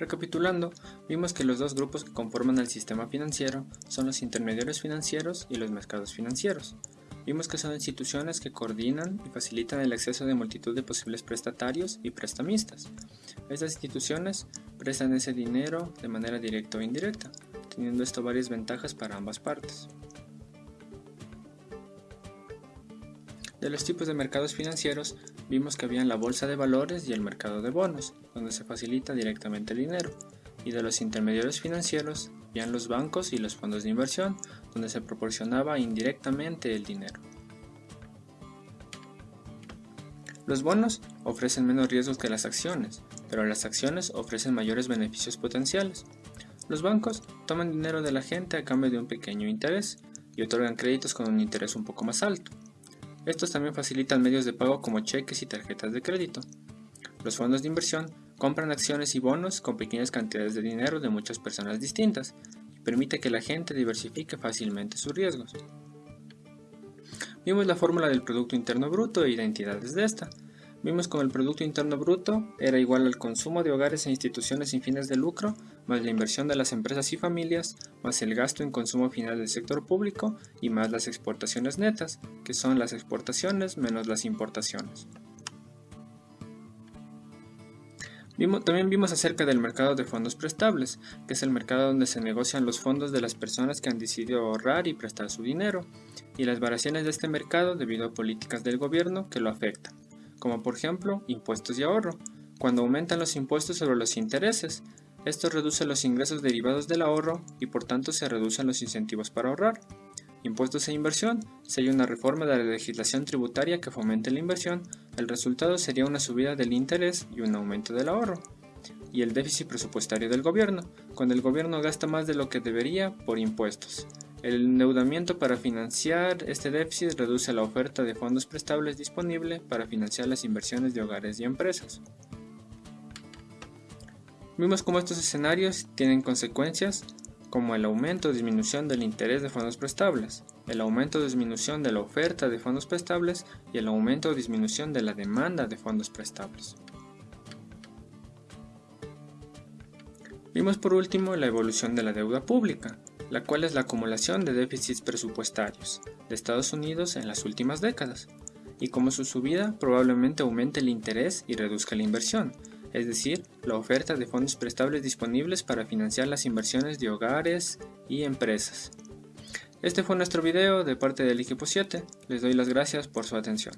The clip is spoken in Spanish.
Recapitulando, vimos que los dos grupos que conforman el sistema financiero son los intermediarios financieros y los mercados financieros. Vimos que son instituciones que coordinan y facilitan el acceso de multitud de posibles prestatarios y prestamistas. Estas instituciones prestan ese dinero de manera directa o indirecta, teniendo esto varias ventajas para ambas partes. De los tipos de mercados financieros, vimos que había la bolsa de valores y el mercado de bonos, donde se facilita directamente el dinero, y de los intermediarios financieros, habían los bancos y los fondos de inversión, donde se proporcionaba indirectamente el dinero. Los bonos ofrecen menos riesgos que las acciones, pero las acciones ofrecen mayores beneficios potenciales. Los bancos toman dinero de la gente a cambio de un pequeño interés y otorgan créditos con un interés un poco más alto. Estos también facilitan medios de pago como cheques y tarjetas de crédito. Los fondos de inversión compran acciones y bonos con pequeñas cantidades de dinero de muchas personas distintas y permite que la gente diversifique fácilmente sus riesgos. Vimos la fórmula del Producto Interno Bruto e identidades de esta. Vimos como el Producto Interno Bruto era igual al consumo de hogares e instituciones sin fines de lucro, más la inversión de las empresas y familias, más el gasto en consumo final del sector público y más las exportaciones netas, que son las exportaciones menos las importaciones. también vimos acerca del mercado de fondos prestables, que es el mercado donde se negocian los fondos de las personas que han decidido ahorrar y prestar su dinero, y las variaciones de este mercado debido a políticas del gobierno que lo afectan como por ejemplo impuestos y ahorro. Cuando aumentan los impuestos sobre los intereses, esto reduce los ingresos derivados del ahorro y por tanto se reducen los incentivos para ahorrar. Impuestos e inversión. Si hay una reforma de la legislación tributaria que fomente la inversión, el resultado sería una subida del interés y un aumento del ahorro. Y el déficit presupuestario del gobierno, cuando el gobierno gasta más de lo que debería por impuestos. El endeudamiento para financiar este déficit reduce la oferta de fondos prestables disponible para financiar las inversiones de hogares y empresas. Vimos cómo estos escenarios tienen consecuencias como el aumento o disminución del interés de fondos prestables, el aumento o disminución de la oferta de fondos prestables y el aumento o disminución de la demanda de fondos prestables. Vimos por último la evolución de la deuda pública, la cual es la acumulación de déficits presupuestarios de Estados Unidos en las últimas décadas, y como su subida probablemente aumente el interés y reduzca la inversión, es decir, la oferta de fondos prestables disponibles para financiar las inversiones de hogares y empresas. Este fue nuestro video de parte del equipo 7, les doy las gracias por su atención.